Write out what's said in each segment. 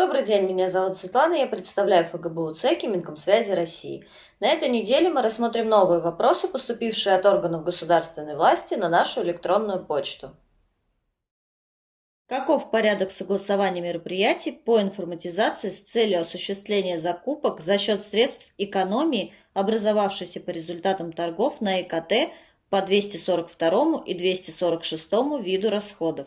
Добрый день, меня зовут Светлана, я представляю ФГБУ ЦЕКИ Минкомсвязи России. На этой неделе мы рассмотрим новые вопросы, поступившие от органов государственной власти на нашу электронную почту. Каков порядок согласования мероприятий по информатизации с целью осуществления закупок за счет средств экономии, образовавшейся по результатам торгов на ИКТ по 242 и 246 виду расходов?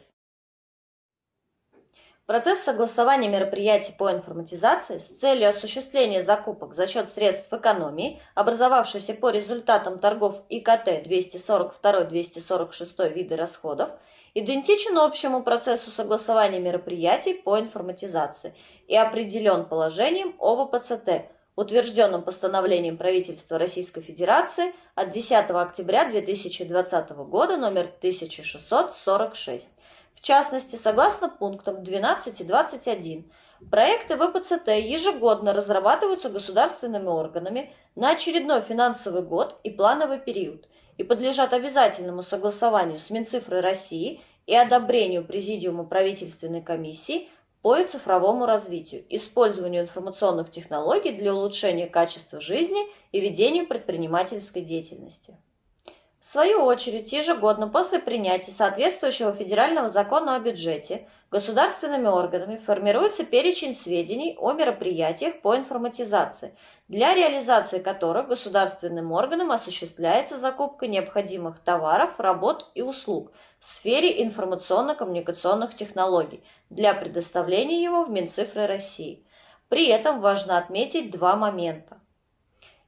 Процесс согласования мероприятий по информатизации с целью осуществления закупок за счет средств экономии, образовавшейся по результатам торгов ИКТ 242-246 виды расходов – идентичен общему процессу согласования мероприятий по информатизации и определен положением ОВПЦТ, утвержденным постановлением правительства Российской Федерации от 10 октября 2020 года номер 1646. В частности, согласно пунктам 12 и 21, проекты ВПЦТ ежегодно разрабатываются государственными органами на очередной финансовый год и плановый период – и подлежат обязательному согласованию с Минцифрой России и одобрению Президиума правительственной комиссии по цифровому развитию, использованию информационных технологий для улучшения качества жизни и ведению предпринимательской деятельности. В свою очередь, ежегодно после принятия соответствующего федерального закона о бюджете государственными органами формируется перечень сведений о мероприятиях по информатизации, для реализации которых государственным органам осуществляется закупка необходимых товаров, работ и услуг в сфере информационно-коммуникационных технологий для предоставления его в Минцифры России. При этом важно отметить два момента.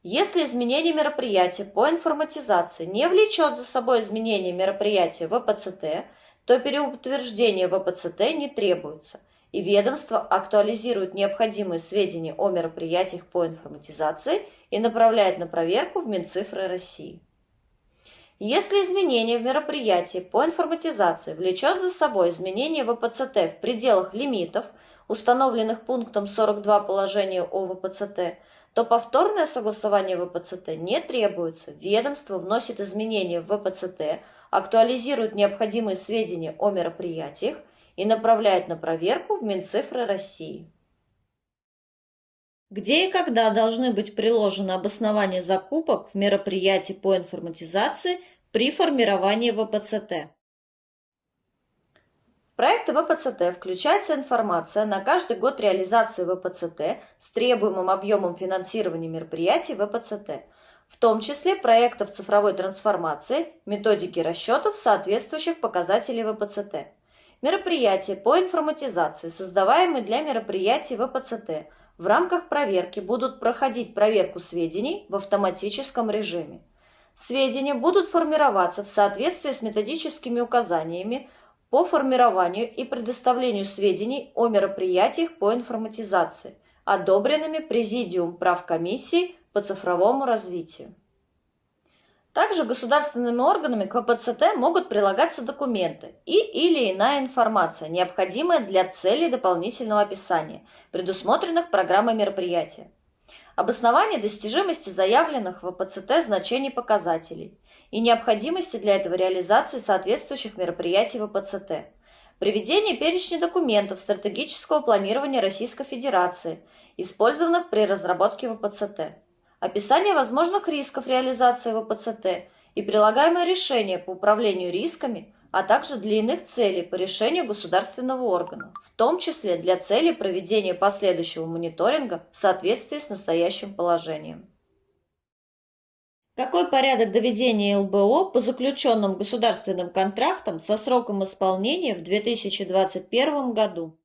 Если изменение мероприятия по информатизации не влечет за собой изменение мероприятия ВПЦТ, то переутверждение ВПЦТ не требуется, и ведомство актуализирует необходимые сведения о мероприятиях по информатизации и направляет на проверку в Минцифры России. Если изменение в мероприятии по информатизации влечет за собой изменение ВПЦТ в пределах лимитов, установленных пунктом 42 положения о ВПЦТ, то повторное согласование ВПЦТ не требуется. Ведомство вносит изменения в ВПЦТ, актуализирует необходимые сведения о мероприятиях и направляет на проверку в Минцифры России. Где и когда должны быть приложены обоснования закупок в мероприятии по информатизации при формировании ВПЦТ? Проекты ВПЦТ включается информация на каждый год реализации ВПЦТ с требуемым объемом финансирования мероприятий ВПЦТ, в том числе проектов цифровой трансформации, методики расчетов соответствующих показателей ВПЦТ. Мероприятия по информатизации, создаваемые для мероприятий ВПЦТ, в рамках проверки будут проходить проверку сведений в автоматическом режиме. Сведения будут формироваться в соответствии с методическими указаниями, по формированию и предоставлению сведений о мероприятиях по информатизации, одобренными Президиум прав комиссии по цифровому развитию. Также государственными органами к ВПЦТ могут прилагаться документы и или иная информация, необходимая для целей дополнительного описания, предусмотренных программой мероприятия. Обоснование достижимости заявленных в ВПЦТ значений показателей и необходимости для этого реализации соответствующих мероприятий ВПЦТ. Приведение перечня документов стратегического планирования Российской Федерации, использованных при разработке ВПЦТ. Описание возможных рисков реализации ВПЦТ и прилагаемое решение по управлению рисками а также для иных целей по решению государственного органа, в том числе для целей проведения последующего мониторинга в соответствии с настоящим положением. Какой порядок доведения ЛБО по заключенным государственным контрактам со сроком исполнения в 2021 году?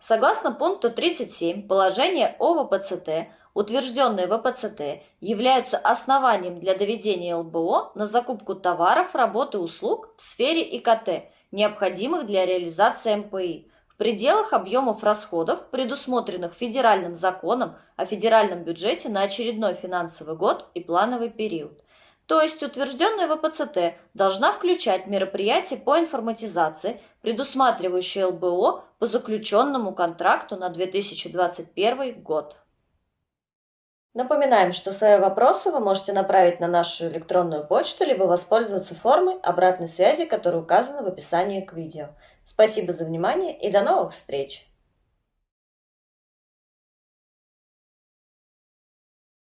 Согласно пункту 37 положения о ВПЦТ, утвержденные ВПЦТ, являются основанием для доведения ЛБО на закупку товаров, работ и услуг в сфере ИКТ, необходимых для реализации МПИ, в пределах объемов расходов, предусмотренных федеральным законом о федеральном бюджете на очередной финансовый год и плановый период. То есть утвержденная ВПЦТ должна включать мероприятия по информатизации, предусматривающие ЛБО по заключенному контракту на 2021 год. Напоминаем, что свои вопросы вы можете направить на нашу электронную почту, либо воспользоваться формой обратной связи, которая указана в описании к видео. Спасибо за внимание и до новых встреч!